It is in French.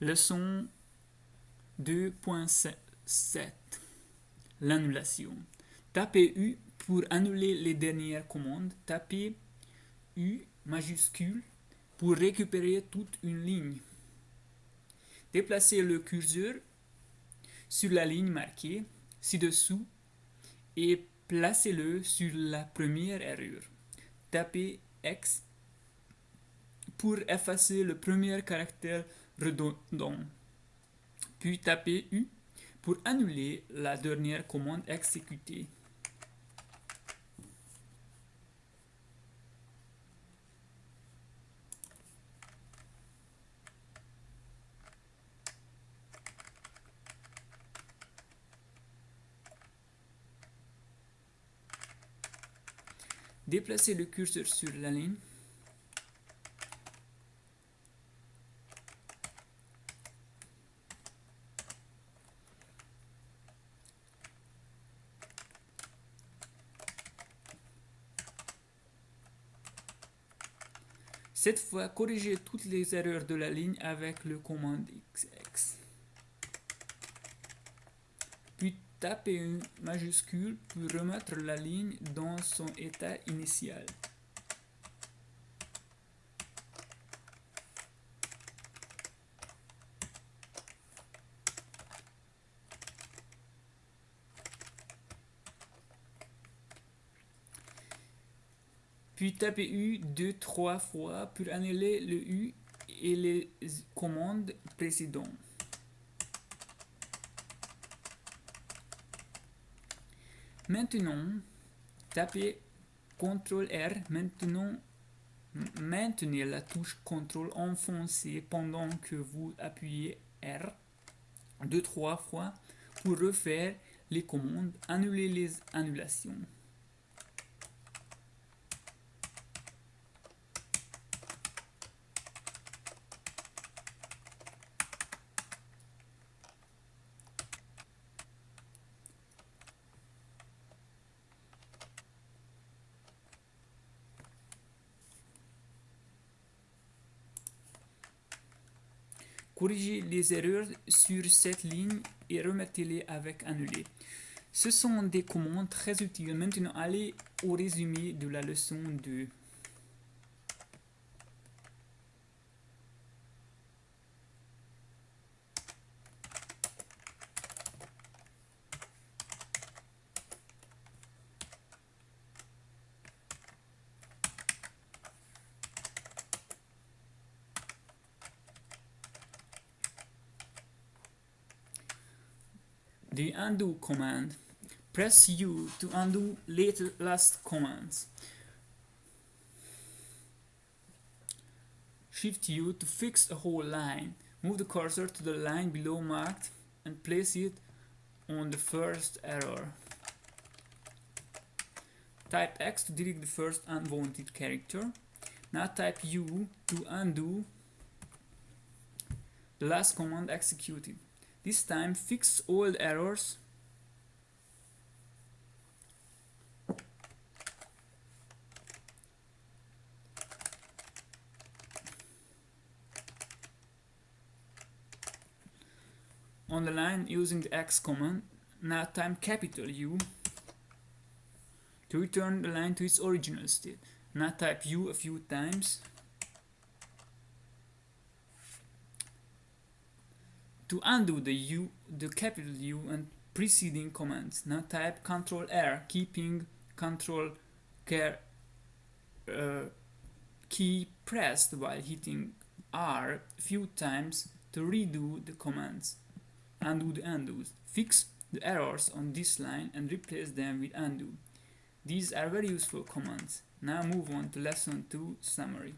Leçon 2.7 L'annulation. Tapez U pour annuler les dernières commandes. Tapez U majuscule pour récupérer toute une ligne. Déplacez le curseur sur la ligne marquée ci-dessous et placez-le sur la première erreur. Tapez X pour effacer le premier caractère redondant. Puis tapez U pour annuler la dernière commande exécutée. Déplacez le curseur sur la ligne Cette fois, corrigez toutes les erreurs de la ligne avec le commande XX. Puis tapez une majuscule pour remettre la ligne dans son état initial. Puis tapez U deux, trois fois pour annuler le U et les commandes précédentes. Maintenant, tapez CTRL R. Maintenant, maintenez la touche CTRL enfoncée pendant que vous appuyez R deux, trois fois pour refaire les commandes, annuler les annulations. Corrigez les erreurs sur cette ligne et remettez-les avec annuler. Ce sont des commandes très utiles. Maintenant, allez au résumé de la leçon 2. The undo command. Press U to undo later last commands. Shift U to fix a whole line. Move the cursor to the line below marked and place it on the first error. Type X to delete the first unwanted character. Now type U to undo the last command executed. This time fix all the errors on the line using the X command. Now time capital U to return the line to its original state. Now type U a few times To undo the U, the capital U and preceding commands, now type Ctrl R, keeping Ctrl care, uh, key pressed while hitting R a few times to redo the commands. Undo the undos. Fix the errors on this line and replace them with undo. These are very useful commands. Now move on to lesson 2 summary.